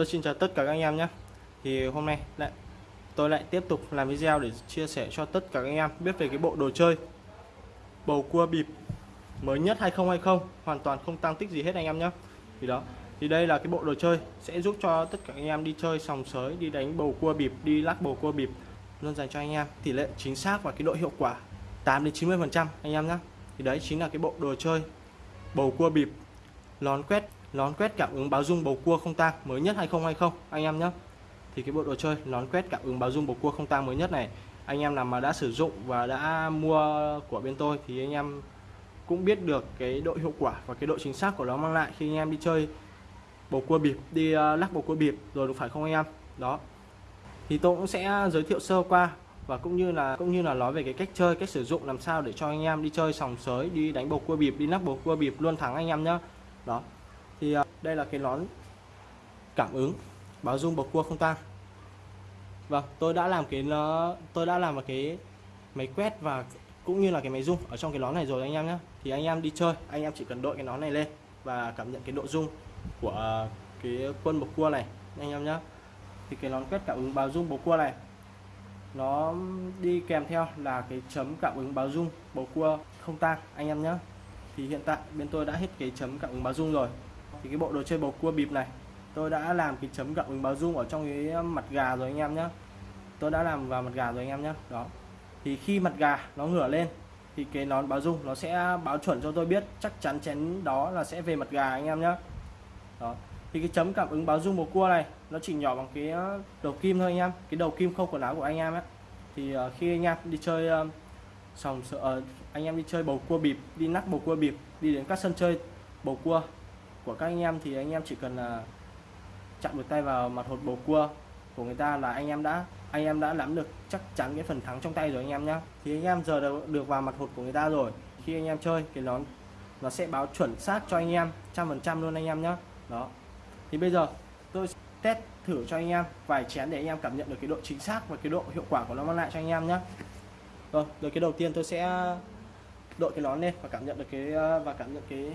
Tôi xin chào tất cả các anh em nhé. Thì hôm nay lại, tôi lại tiếp tục làm video để chia sẻ cho tất cả các anh em biết về cái bộ đồ chơi bầu cua bịp mới nhất 2020 hoàn toàn không tăng tích gì hết anh em nhé. Thì đó, thì đây là cái bộ đồ chơi sẽ giúp cho tất cả anh em đi chơi sòng sới, đi đánh bầu cua bịp, đi lắc bầu cua bịp, luôn dành cho anh em. Tỷ lệ chính xác và cái độ hiệu quả 8 đến 90 phần trăm, anh em nhé. Thì đấy chính là cái bộ đồ chơi bầu cua bịp lón quét nón quét cảm ứng báo dung bầu cua không tang, mới nhất 2020 anh em nhé. Thì cái bộ đồ chơi nón quét cảm ứng báo dung bầu cua không tang mới nhất này, anh em nào mà đã sử dụng và đã mua của bên tôi thì anh em cũng biết được cái độ hiệu quả và cái độ chính xác của nó mang lại khi anh em đi chơi bầu cua bịp, đi ờ, lắc bầu cua bịp, rồi đúng phải không anh em? Đó. Thì tôi cũng sẽ giới thiệu sơ qua và cũng như là, cũng như là nói về cái cách chơi, cách sử dụng làm sao để cho anh em đi chơi sòng sới, đi đánh bầu cua bịp, đi lắc bầu cua bịp luôn thắng anh em nhá đó thì à, đây là cái nón cảm ứng báo rung bầu cua không tang vâng tôi đã làm cái nó, tôi đã làm một cái máy quét và cũng như là cái máy rung ở trong cái nón này rồi anh em nhé thì anh em đi chơi, anh em chỉ cần đội cái nón này lên và cảm nhận cái độ rung của à, cái quân bầu cua này, anh em nhé thì cái nón quét cảm ứng báo rung bầu cua này, nó đi kèm theo là cái chấm cảm ứng báo rung bầu cua không tang anh em nhé thì hiện tại bên tôi đã hết cái chấm cảm ứng báo rung rồi thì cái bộ đồ chơi bầu cua bịp này tôi đã làm cái chấm cảm ứng báo dung ở trong cái mặt gà rồi anh em nhé tôi đã làm vào mặt gà rồi anh em nhé đó. Thì khi mặt gà nó ngửa lên thì cái nón báo dung nó sẽ báo chuẩn cho tôi biết chắc chắn chén đó là sẽ về mặt gà anh em nhé đó. Thì cái chấm cảm ứng báo dung bầu cua này nó chỉ nhỏ bằng cái ờ, đầu kim thôi anh em cái đầu kim không quần áo của anh em ấy thì ờ, khi anh em đi chơi ờ, sòng uh, anh em đi chơi bầu cua bịp đi nắp bầu cua bịp đi đến các sân chơi bầu cua của các anh em thì anh em chỉ cần là chạm một tay vào mặt hột bầu cua của người ta là anh em đã anh em đã nắm được chắc chắn cái phần thắng trong tay rồi anh em nhá thì anh em giờ được, được vào mặt hột của người ta rồi khi anh em chơi cái nó nó sẽ báo chuẩn xác cho anh em trăm phần trăm luôn anh em nhá đó thì bây giờ tôi test thử cho anh em vài chén để anh em cảm nhận được cái độ chính xác và cái độ hiệu quả của nó mang lại cho anh em nhé rồi rồi cái đầu tiên tôi sẽ đội cái nón lên và cảm nhận được cái và cảm nhận cái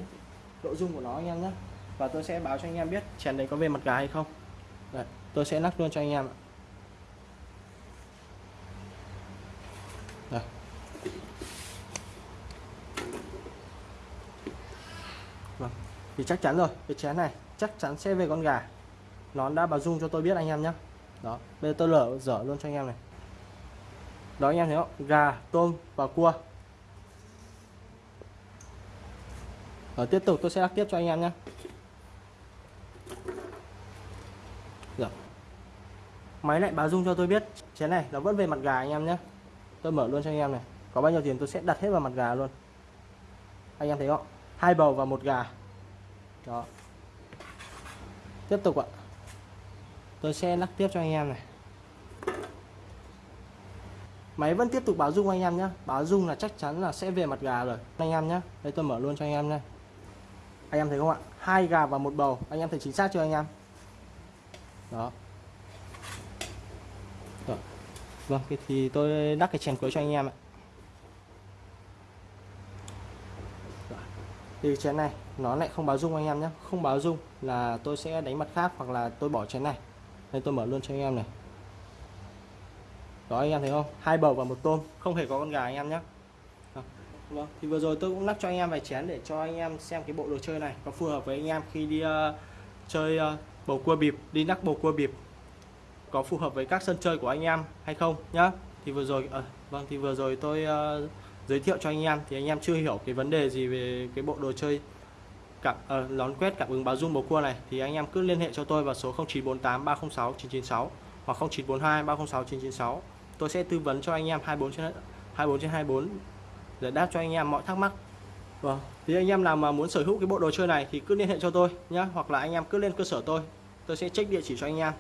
độ dung của nó anh em nhé. Và tôi sẽ báo cho anh em biết chén đấy có về mặt gà hay không. Đấy, tôi sẽ lắc luôn cho anh em Đây. Vâng. thì chắc chắn rồi cái chén này chắc chắn sẽ về con gà. Nó đã báo dung cho tôi biết anh em nhé. Đó bây giờ tôi lở dở luôn cho anh em này. Đó anh em thấy không? Gà tôm và cua. Rồi tiếp tục, tôi sẽ lắc tiếp cho anh em nhé. Rồi. Máy lại báo dung cho tôi biết. Chén này, nó vẫn về mặt gà anh em nhé. Tôi mở luôn cho anh em này. Có bao nhiêu tiền tôi sẽ đặt hết vào mặt gà luôn. Anh em thấy không? Hai bầu và một gà. Đó. Tiếp tục ạ. Tôi sẽ lắc tiếp cho anh em này. Máy vẫn tiếp tục báo dung anh em nhé. Báo dung là chắc chắn là sẽ về mặt gà rồi. Anh em nhé. Đây, tôi mở luôn cho anh em này anh em thấy không ạ? Hai gà và một bầu. Anh em thấy chính xác chưa anh em? Đó. Rồi. vâng thì tôi đắp cái chèn cuối cho anh em ạ. Thì chén này, nó lại không báo dung anh em nhé. Không báo dung là tôi sẽ đánh mặt khác hoặc là tôi bỏ chén này. Đây, tôi mở luôn cho anh em này. Đó, anh em thấy không? Hai bầu và một tôm. Không hề có con gà anh em nhé. Vâng, thì vừa rồi tôi cũng lắp cho anh em vài chén để cho anh em xem cái bộ đồ chơi này có phù hợp với anh em khi đi uh, chơi uh, bầu cua bịp, đi lắc bầu cua bịp có phù hợp với các sân chơi của anh em hay không nhá. Thì vừa rồi uh, vâng thì vừa rồi tôi uh, giới thiệu cho anh em thì anh em chưa hiểu cái vấn đề gì về cái bộ đồ chơi cảm uh, lón quét cảm ứng báo dung bầu cua này thì anh em cứ liên hệ cho tôi vào số 0948 306 996 hoặc 0942 306 996 tôi sẽ tư vấn cho anh em 24 trên 24 trên 24 để đáp cho anh em mọi thắc mắc. Vâng. Thì anh em nào mà muốn sở hữu cái bộ đồ chơi này thì cứ liên hệ cho tôi nhé hoặc là anh em cứ lên cơ sở tôi tôi sẽ check địa chỉ cho anh em.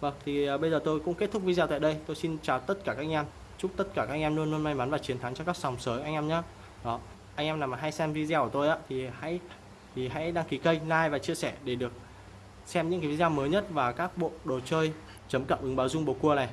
Vâng thì à, bây giờ tôi cũng kết thúc video tại đây. Tôi xin chào tất cả các anh em. Chúc tất cả các anh em luôn luôn may mắn và chiến thắng cho các sòng sới anh em nhé đó, anh em nào mà hay xem video của tôi á, thì hãy thì hãy đăng ký kênh, like và chia sẻ để được xem những cái video mới nhất và các bộ đồ chơi chấm cộng ứng báo dung bầu cua này.